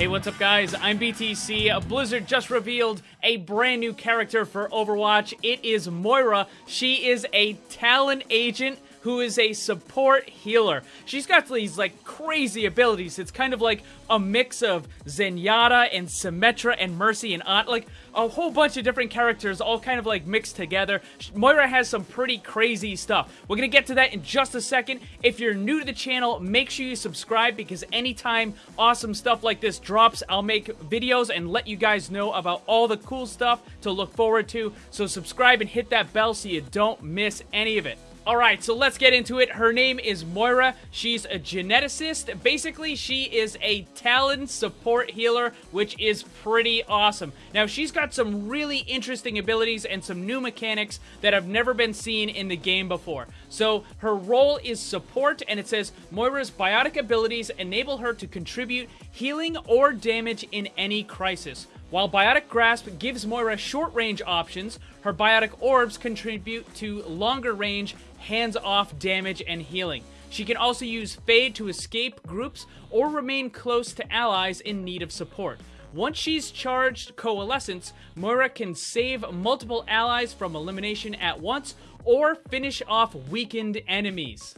Hey, what's up, guys? I'm BTC. Blizzard just revealed a brand new character for Overwatch. It is Moira. She is a Talon agent who is a support healer. She's got these like crazy abilities. It's kind of like a mix of Zenyatta and Symmetra and Mercy and Ana, like a whole bunch of different characters all kind of like mixed together. Moira has some pretty crazy stuff. We're gonna get to that in just a second. If you're new to the channel, make sure you subscribe because anytime awesome stuff like this drops, I'll make videos and let you guys know about all the cool stuff to look forward to. So subscribe and hit that bell so you don't miss any of it. Alright, so let's get into it. Her name is Moira. She's a geneticist. Basically, she is a Talon support healer, which is pretty awesome. Now, she's got some really interesting abilities and some new mechanics that have never been seen in the game before. So, her role is support, and it says Moira's biotic abilities enable her to contribute healing or damage in any crisis. While Biotic Grasp gives Moira short-range options, her Biotic Orbs contribute to longer-range, hands-off damage and healing. She can also use Fade to escape groups or remain close to allies in need of support. Once she's charged Coalescence, Moira can save multiple allies from elimination at once or finish off weakened enemies.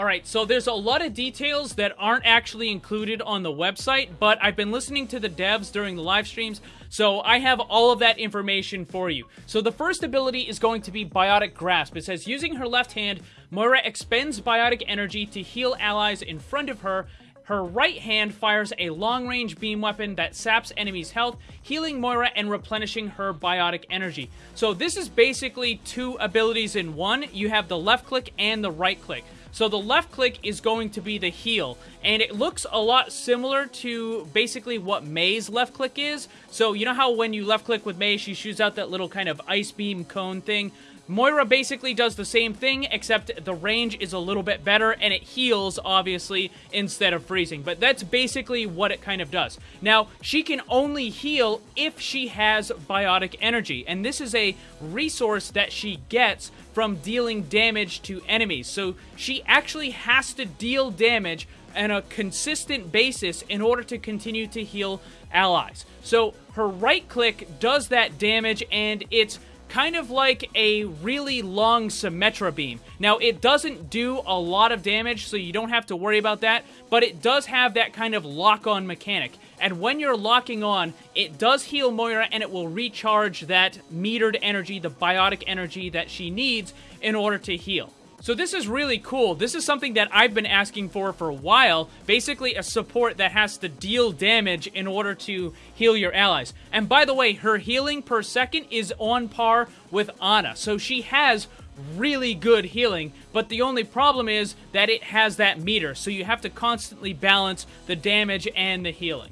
Alright, so there's a lot of details that aren't actually included on the website, but I've been listening to the devs during the live streams, so I have all of that information for you. So the first ability is going to be Biotic Grasp. It says, using her left hand, Moira expends biotic energy to heal allies in front of her her right hand fires a long-range beam weapon that saps enemies' health, healing Moira and replenishing her biotic energy. So this is basically two abilities in one. You have the left click and the right click. So the left click is going to be the heal, and it looks a lot similar to basically what Mei's left click is. So you know how when you left click with Mei, she shoots out that little kind of ice beam cone thing? Moira basically does the same thing, except the range is a little bit better, and it heals, obviously, instead of freezing. But that's basically what it kind of does. Now, she can only heal if she has biotic energy, and this is a resource that she gets from dealing damage to enemies. So she actually has to deal damage on a consistent basis in order to continue to heal allies. So her right click does that damage, and it's kind of like a really long Symmetra beam. Now, it doesn't do a lot of damage, so you don't have to worry about that, but it does have that kind of lock-on mechanic. And when you're locking on, it does heal Moira, and it will recharge that metered energy, the biotic energy that she needs in order to heal. So this is really cool. This is something that I've been asking for for a while. Basically a support that has to deal damage in order to heal your allies. And by the way, her healing per second is on par with Ana. So she has really good healing, but the only problem is that it has that meter. So you have to constantly balance the damage and the healing.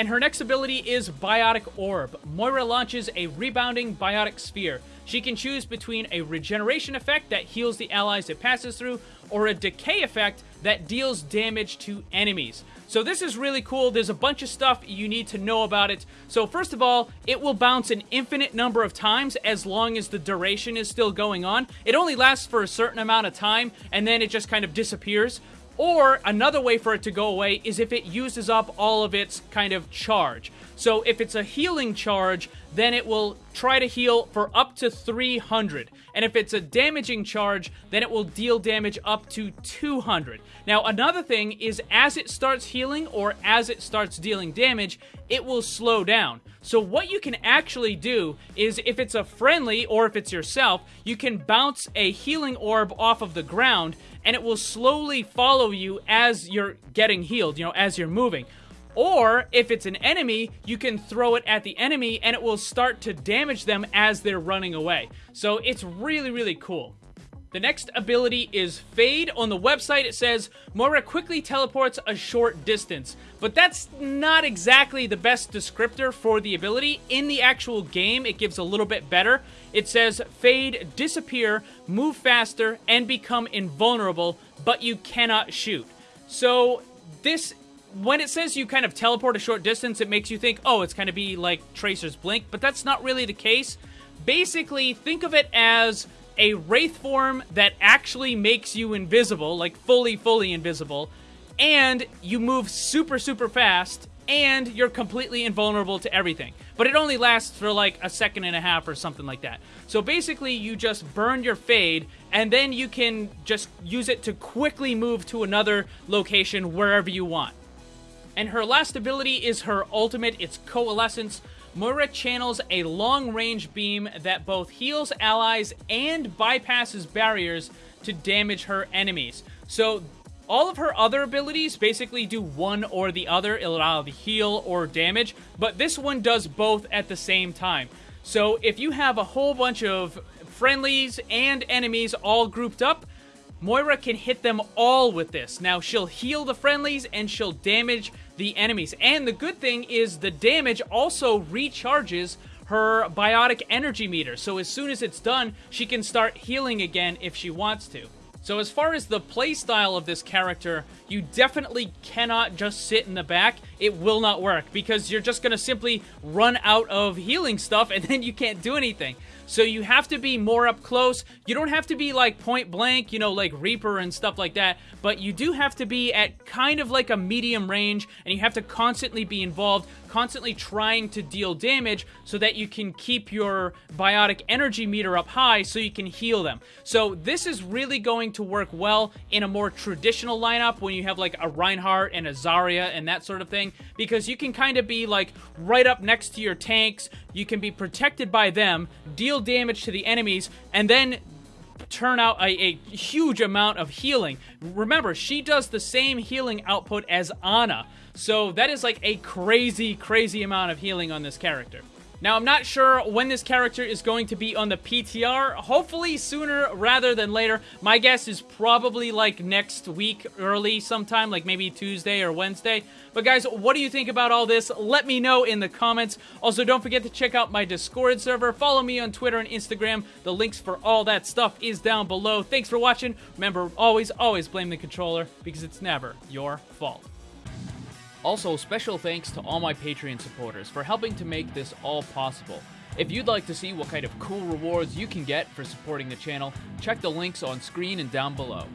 And her next ability is Biotic Orb. Moira launches a rebounding Biotic Sphere. She can choose between a regeneration effect that heals the allies it passes through, or a decay effect that deals damage to enemies. So this is really cool. There's a bunch of stuff you need to know about it. So first of all, it will bounce an infinite number of times as long as the duration is still going on. It only lasts for a certain amount of time, and then it just kind of disappears. Or another way for it to go away is if it uses up all of its kind of charge. So if it's a healing charge, then it will try to heal for up to 300. And if it's a damaging charge, then it will deal damage up to 200. Now, another thing is as it starts healing or as it starts dealing damage, it will slow down. So what you can actually do is if it's a friendly or if it's yourself, you can bounce a healing orb off of the ground and it will slowly follow you as you're getting healed, you know, as you're moving. Or, if it's an enemy, you can throw it at the enemy and it will start to damage them as they're running away. So it's really, really cool. The next ability is Fade. On the website, it says Moira quickly teleports a short distance, but that's not exactly the best descriptor for the ability. In the actual game, it gives a little bit better. It says Fade, disappear, move faster, and become invulnerable, but you cannot shoot. So this when it says you kind of teleport a short distance, it makes you think, oh, it's kind of be like Tracer's Blink, but that's not really the case. Basically, think of it as a Wraith form that actually makes you invisible, like fully, fully invisible, and you move super, super fast, and you're completely invulnerable to everything. But it only lasts for like a second and a half or something like that. So basically, you just burn your fade, and then you can just use it to quickly move to another location wherever you want. And her last ability is her ultimate, it's Coalescence. Moira channels a long-range beam that both heals allies and bypasses barriers to damage her enemies. So all of her other abilities basically do one or the other. It'll either heal or damage, but this one does both at the same time. So if you have a whole bunch of friendlies and enemies all grouped up, Moira can hit them all with this. Now, she'll heal the friendlies and she'll damage the enemies. And the good thing is the damage also recharges her biotic energy meter. So as soon as it's done, she can start healing again if she wants to. So as far as the playstyle of this character, you definitely cannot just sit in the back. It will not work because you're just going to simply run out of healing stuff and then you can't do anything. So you have to be more up close. You don't have to be like point blank, you know, like Reaper and stuff like that, but you do have to be at kind of like a medium range and you have to constantly be involved, constantly trying to deal damage so that you can keep your biotic energy meter up high so you can heal them. So this is really going to work well in a more traditional lineup when you have like a Reinhardt and a Zarya and that sort of thing because you can kind of be like right up next to your tanks, you can be protected by them, deal damage to the enemies, and then turn out a, a, huge amount of healing. Remember, she does the same healing output as Ana, so that is like a crazy, crazy amount of healing on this character. Now, I'm not sure when this character is going to be on the PTR. Hopefully sooner rather than later. My guess is probably like next week early sometime, like maybe Tuesday or Wednesday. But guys, what do you think about all this? Let me know in the comments. Also, don't forget to check out my Discord server. Follow me on Twitter and Instagram. The links for all that stuff is down below. Thanks for watching. Remember, always, always blame the controller because it's never your fault. Also, special thanks to all my Patreon supporters for helping to make this all possible. If you'd like to see what kind of cool rewards you can get for supporting the channel, check the links on screen and down below.